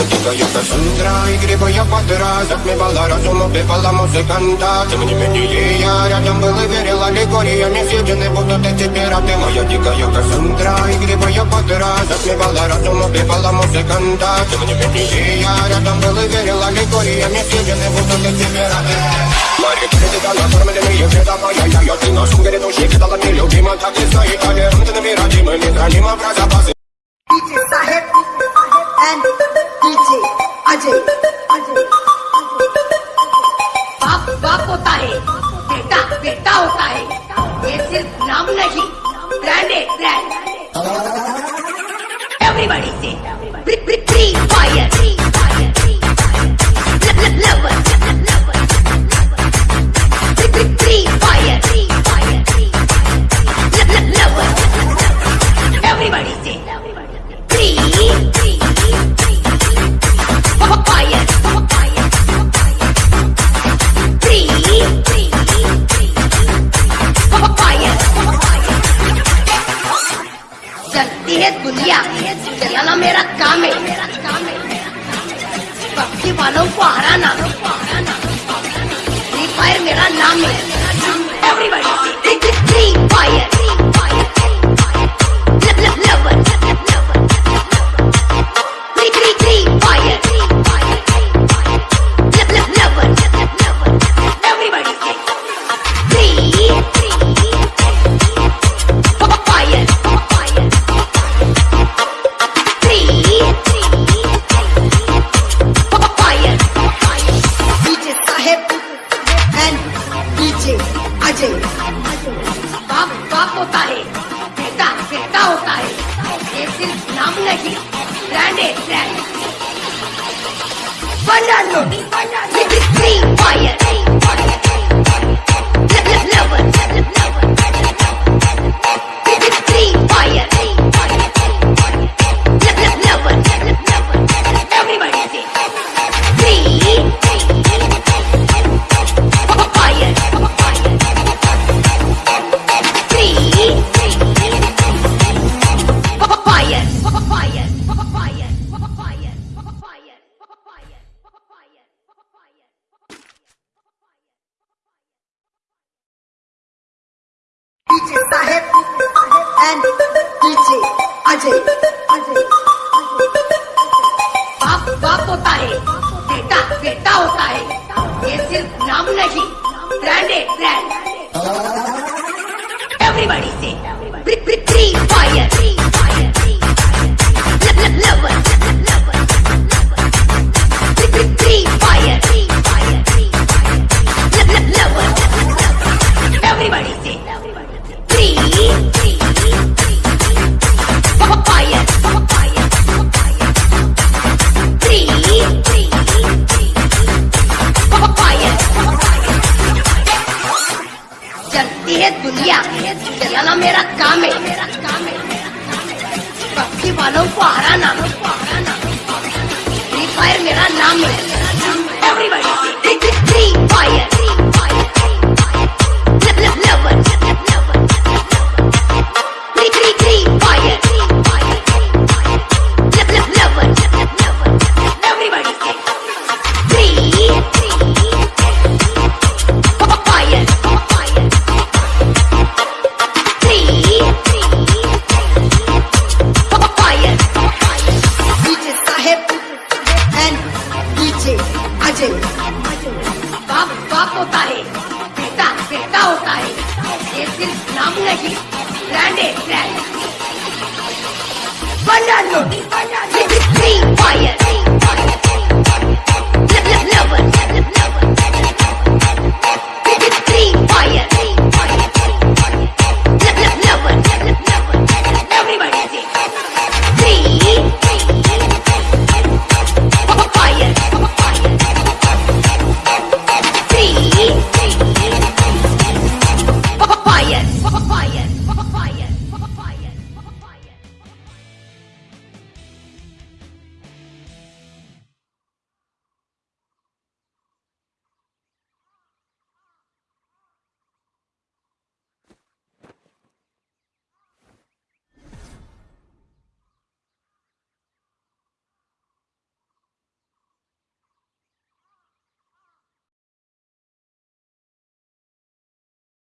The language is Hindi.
Я тихо, юбка Сандра И грибы под раз Затмевала разум, убивала музыканта Тем не менее я рядом был и верила Лигория Не съедены будут эти пираты Моя дикая Кассандра И грибы под раз Затмевала разум, убивала музыканта Тем не менее я рядом был и верила Лигория Не съедены будут эти пираты Парик, ты тебя накормлены, и веда моя Я, я, ты на шум грядущий, кидала мне любима Так и знай, толеранты, номер один Мы не храним образа базы Sahib डीजे अजय. बाप बाप होता है, बेटा बेटा होता है, ये सिर्फ़ नाम नहीं ब्रांड है ब्रांड एवरीबॉडी चलती है दुनिया। चलाना मेरा काम है। पक्षी वालों को हराना। फ्री फायर मेरा नाम है। एवरीबॉडी फायर DJ अजय बाप बाप होता है, बेटा बेटा होता है। ये सिर्फ़ नाम नहीं ब्रांड है ब्रांड बना DJ Sahib and DJ Ajay. बाप बाप होता है, बेटा बेटा होता है। ये सिर्फ़ नाम नहीं ब्रांड है ब्रांड एवरीबॉडी दुनिया। चलाना मेरा काम है। मेरा काम है। पक्षी वालों को हराना। सिर्फ़ नाम नहीं ब्रांड है ब्रांड बना लो फ्री फायर